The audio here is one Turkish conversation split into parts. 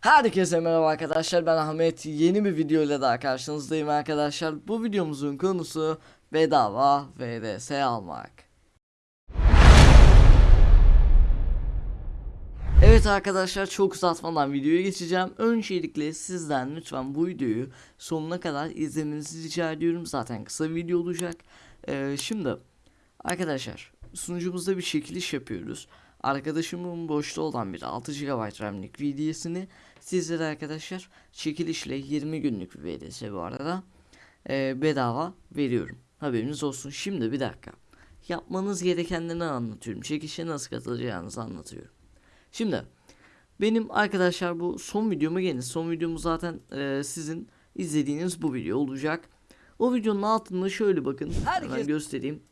Herkese merhaba arkadaşlar ben Ahmet. Yeni bir video ile daha karşınızdayım arkadaşlar. Bu videomuzun konusu bedava VDS almak. Evet arkadaşlar çok uzatmadan videoya geçeceğim. Öncelikle sizden lütfen bu videoyu sonuna kadar izlemenizi rica ediyorum. Zaten kısa bir video olacak. Ee, Şimdi arkadaşlar sunucumuzda bir çekiliş yapıyoruz Arkadaşımın boşta olan bir 6 GB RAM'lik VDS'ini sizlere arkadaşlar çekilişle 20 günlük bir VDS bu arada e, bedava veriyorum. Haberiniz olsun. Şimdi bir dakika. Yapmanız gerekenleri anlatıyorum. Çekilişe nasıl katılacağınızı anlatıyorum. Şimdi benim arkadaşlar bu son videoma gelin. Son videomu zaten e, sizin izlediğiniz bu video olacak. O videonun altında şöyle bakın. Hemen Herkes- göstereyim.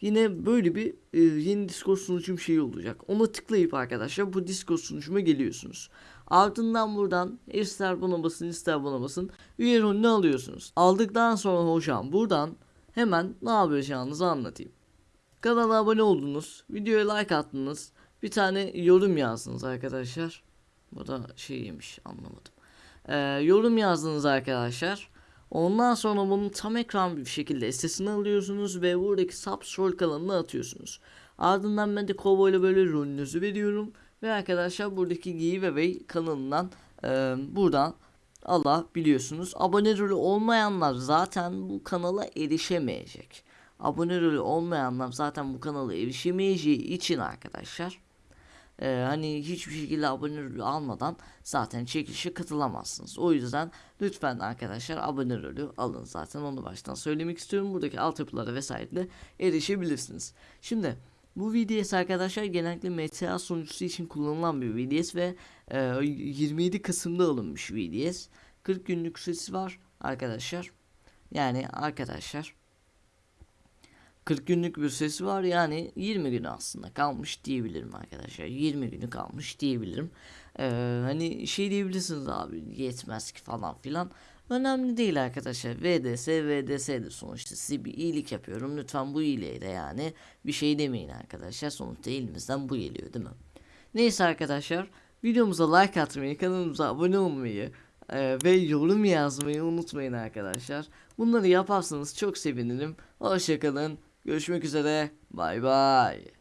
Yine böyle bir e, yeni Discord sunucum şeyi olacak. Ona tıklayıp arkadaşlar bu Discord sunucuma geliyorsunuz. Ardından buradan ister buna basın ister buna basın üye rolünü alıyorsunuz. Aldıktan sonra hocam buradan hemen ne yapacağınızı anlatayım. Kanala abone oldunuz, videoya like attınız, bir tane yorum yazdınız arkadaşlar. Bu da şey yemiş anlamadım. Ee, yorum yazdınız arkadaşlar. Ondan sonra bunu tam ekran bir şekilde sesini alıyorsunuz ve buradaki subscroll kalanına atıyorsunuz. Ardından ben de Kobo böyle rolünüzü veriyorum. Ve arkadaşlar buradaki giveaway kanalından e, buradan alabiliyorsunuz. Abone rolü olmayanlar zaten bu kanala erişemeyecek. Abone rolü olmayanlar zaten bu kanala erişemeyeceği için arkadaşlar ee, hani hiçbir şekilde abone almadan zaten çekilişe katılamazsınız. O yüzden lütfen arkadaşlar abone rolü alın zaten onu baştan söylemek istiyorum. Buradaki altyapılara vesaire de erişebilirsiniz. Şimdi bu VDS arkadaşlar genellikle MTA sunucusu için kullanılan bir VDS ve e, 27 Kasım'da alınmış VDS. 40 günlük süresi var arkadaşlar. Yani arkadaşlar 40 günlük bir süresi var. Yani 20 günü aslında kalmış diyebilirim arkadaşlar. 20 günü kalmış diyebilirim. Ee, hani şey diyebilirsiniz abi yetmez ki falan filan. Önemli değil arkadaşlar. VDS VDS'dir sonuçta size bir iyilik yapıyorum. Lütfen bu iyiliğe de yani bir şey demeyin arkadaşlar. Sonuçta elimizden bu geliyor değil mi? Neyse arkadaşlar videomuza like atmayı kanalımıza abone olmayı ee, ve yorum yazmayı unutmayın arkadaşlar. Bunları yaparsanız çok sevinirim. Hoşçakalın. Görüşmek üzere. Bay bay.